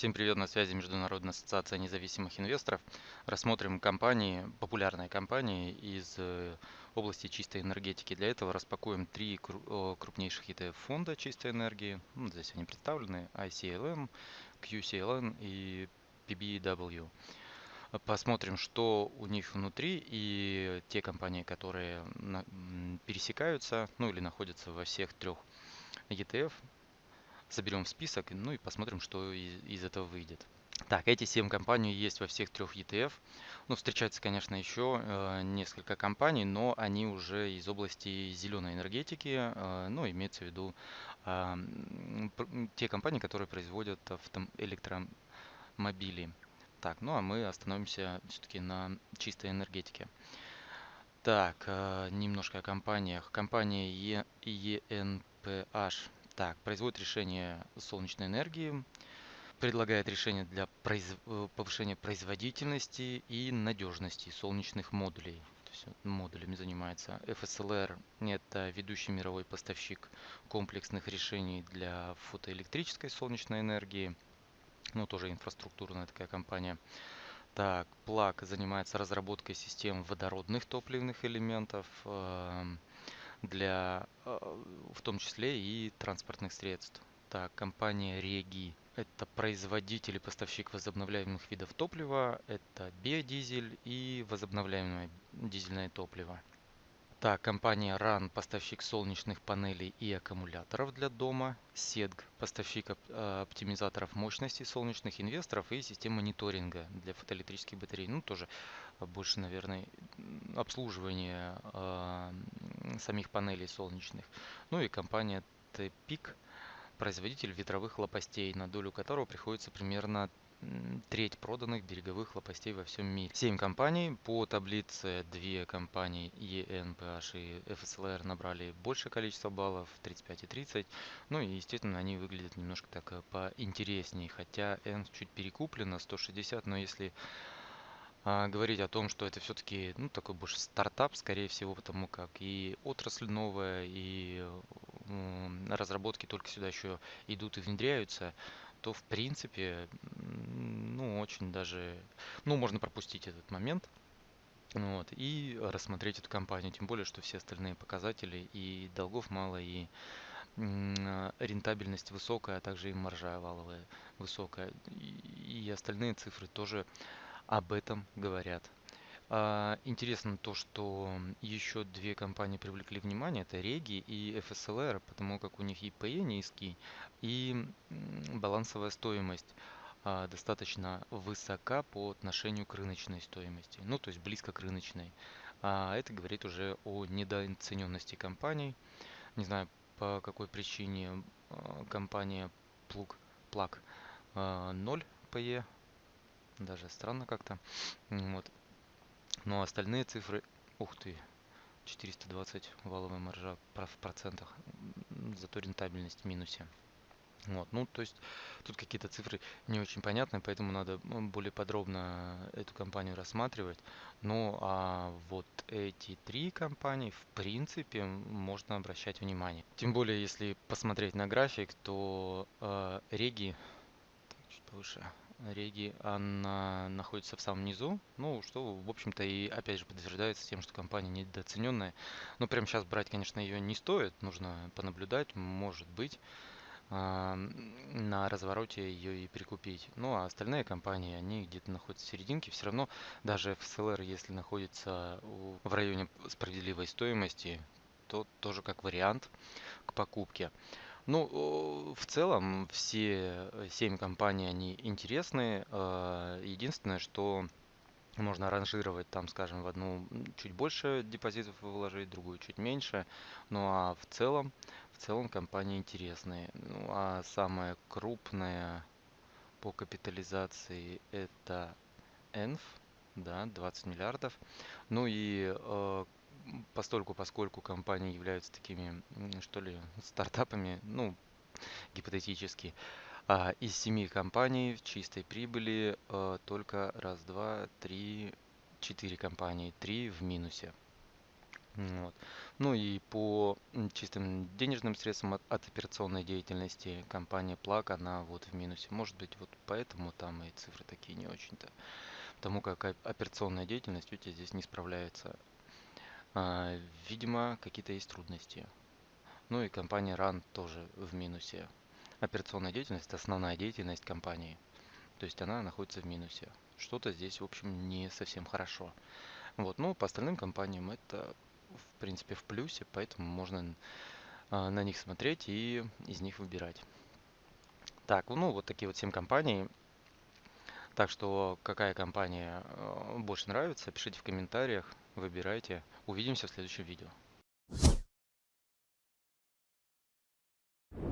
Всем привет, на связи Международная ассоциация независимых инвесторов. Рассмотрим компании, популярные компании из э, области чистой энергетики. Для этого распакуем три крупнейших ETF фонда чистой энергии. Ну, здесь они представлены. ICLM, QCLN и PBW. Посмотрим, что у них внутри и те компании, которые пересекаются, ну или находятся во всех трех ETF, соберем список, ну и посмотрим, что из, из этого выйдет. Так, эти 7 компаний есть во всех трех ETF. Ну, встречается, конечно, еще э, несколько компаний, но они уже из области зеленой энергетики, э, ну, имеется в виду э, те компании, которые производят авто электромобили. Так, ну а мы остановимся все-таки на чистой энергетике. Так, э, немножко о компаниях. Компания ENPH так, производит решение солнечной энергии, предлагает решения для произ... Э, повышения производительности и надежности солнечных модулей. То есть модулями занимается. FSLR – это ведущий мировой поставщик комплексных решений для фотоэлектрической солнечной энергии. Ну, тоже инфраструктурная такая компания. Так, Plug занимается разработкой систем водородных топливных элементов. Для э, в том числе и транспортных средств. Так, компания Реги – это производитель и поставщик возобновляемых видов топлива, это биодизель и возобновляемое дизельное топливо. Так, компания RAN – поставщик солнечных панелей и аккумуляторов для дома. SEDG – поставщик э, оптимизаторов мощности солнечных инвесторов и систем мониторинга для фотоэлектрических батарей. Ну, тоже больше, наверное, обслуживание э, самих панелей солнечных. Ну и компания TPIC – производитель ветровых лопастей, на долю которого приходится примерно треть проданных береговых лопастей во всем мире. Семь компаний. По таблице две компании ENPH и FSLR набрали большее количество баллов, 35 и 30. Ну и, естественно, они выглядят немножко так э, поинтереснее. Хотя N чуть перекуплено, 160, но если а, говорить о том, что это все-таки ну, такой больше стартап, скорее всего, потому как и отрасль новая, и разработки только сюда еще идут и внедряются, то в принципе, ну, очень даже, ну, можно пропустить этот момент, вот, и рассмотреть эту компанию, тем более, что все остальные показатели и долгов мало, и рентабельность высокая, а также и маржа валовая высокая, и остальные цифры тоже об этом говорят. А, интересно то, что еще две компании привлекли внимание, это Реги и FSLR, потому как у них и PE низкий, и балансовая стоимость а, достаточно высока по отношению к рыночной стоимости, ну то есть близко к рыночной. А это говорит уже о недооцененности компаний. Не знаю по какой причине а, компания Plug, Plug 0 PE, даже странно как-то. Вот. Но остальные цифры, ух ты, 420 валовая маржа в процентах, зато рентабельность в минусе. Вот, ну, то есть тут какие-то цифры не очень понятны, поэтому надо более подробно эту компанию рассматривать. Ну, а вот эти три компании, в принципе, можно обращать внимание. Тем более, если посмотреть на график, то э, Реги, так, чуть повыше, Реги, она находится в самом низу, ну, что, в общем-то, и опять же подтверждается тем, что компания недооцененная. Но прямо сейчас брать, конечно, ее не стоит, нужно понаблюдать, может быть, а, на развороте ее и прикупить. Ну, а остальные компании, они где-то находятся в серединке, все равно даже FSLR, если находится в районе справедливой стоимости, то тоже как вариант к покупке. Ну, в целом все семь компаний, они интересные. А, единственное, что можно ранжировать там, скажем, в одну чуть больше депозитов вложить, другую чуть меньше. Ну а в целом, в целом компании интересные. Ну а самая крупная по капитализации это ENF, да, 20 миллиардов. Ну и э, постольку, поскольку компании являются такими, что ли, стартапами, ну, гипотетически, а, из семи компаний в чистой прибыли а, только раз, два, три, четыре компании, три в минусе. Вот. Ну и по чистым денежным средствам от, от операционной деятельности компания Плак, она вот в минусе. Может быть, вот поэтому там и цифры такие не очень-то. Потому как операционная деятельность у тебя здесь не справляется. А, видимо, какие-то есть трудности. Ну и компания RAN тоже в минусе. Операционная деятельность– основная деятельность компании. То есть она находится в минусе. Что-то здесь, в общем, не совсем хорошо. Вот, ну, по остальным компаниям это, в принципе, в плюсе, поэтому можно а, на них смотреть и из них выбирать. Так, ну, вот такие вот 7 компаний. Так что, какая компания э, больше нравится, пишите в комментариях, выбирайте. Увидимся в следующем видео.